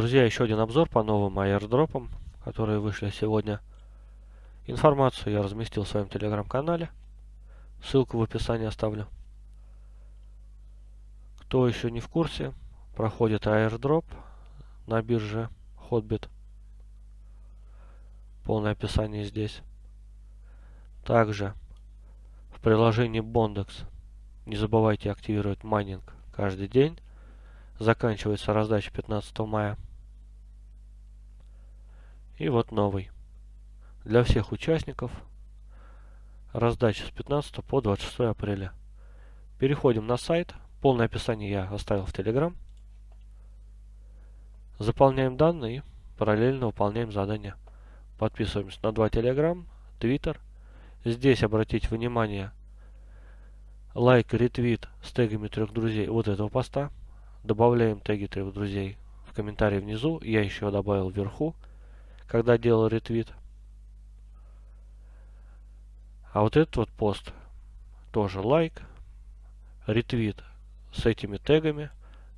Друзья, еще один обзор по новым аирдропам, которые вышли сегодня. Информацию я разместил в своем телеграм-канале. Ссылку в описании оставлю. Кто еще не в курсе, проходит airdrop на бирже Hotbit. Полное описание здесь. Также в приложении Bondex не забывайте активировать майнинг каждый день. Заканчивается раздача 15 мая. И вот новый. Для всех участников раздача с 15 по 26 апреля. Переходим на сайт. Полное описание я оставил в Telegram. Заполняем данные и параллельно выполняем задания. Подписываемся на два Telegram, Twitter. Здесь обратите внимание лайк, ретвит с тегами трех друзей вот этого поста. Добавляем теги трех друзей в комментарии внизу. Я еще добавил вверху, когда делал ретвит. А вот этот вот пост тоже лайк, ретвит с этими тегами.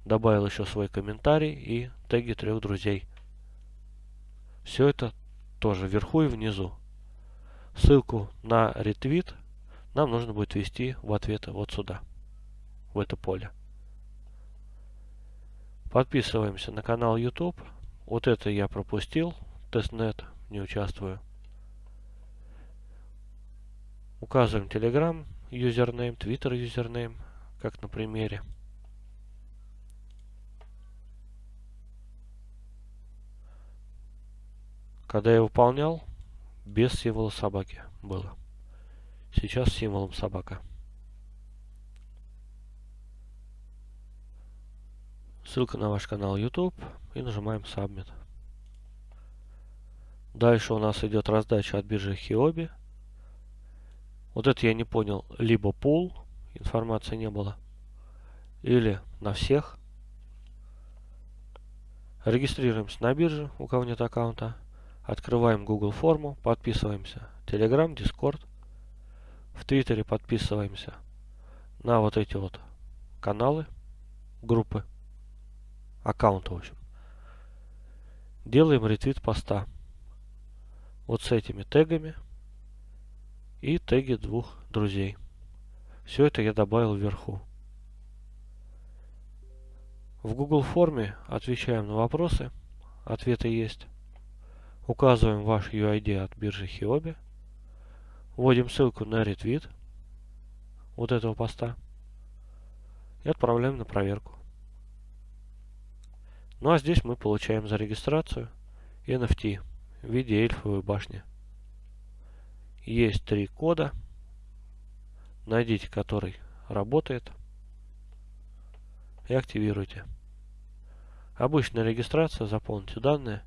Добавил еще свой комментарий и теги трех друзей. Все это тоже вверху и внизу. Ссылку на ретвит нам нужно будет ввести в ответ вот сюда, в это поле. Подписываемся на канал YouTube. Вот это я пропустил. Testnet не участвую. Указываем Telegram username, Twitter username, как на примере. Когда я выполнял, без символа собаки было. Сейчас символом собака. Ссылка на ваш канал YouTube и нажимаем Submit. Дальше у нас идет раздача от биржи Хиоби. Вот это я не понял. Либо пул, информации не было, или на всех. Регистрируемся на бирже, у кого нет аккаунта. Открываем Google форму, подписываемся. Telegram, Discord. В Твиттере подписываемся на вот эти вот каналы, группы аккаунта, в общем. Делаем ретвит поста. Вот с этими тегами. И теги двух друзей. Все это я добавил вверху. В Google форме отвечаем на вопросы. Ответы есть. Указываем ваш UID от биржи Хиоби. Вводим ссылку на ретвит вот этого поста. И отправляем на проверку. Ну а здесь мы получаем за регистрацию NFT в виде эльфовой башни. Есть три кода. Найдите, который работает. И активируйте. Обычная регистрация. Заполните данные.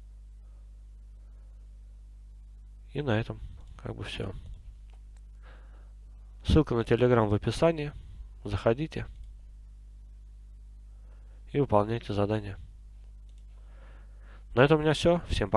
И на этом как бы все. Ссылка на Telegram в описании. Заходите и выполняйте задания. На этом у меня все. Всем пока.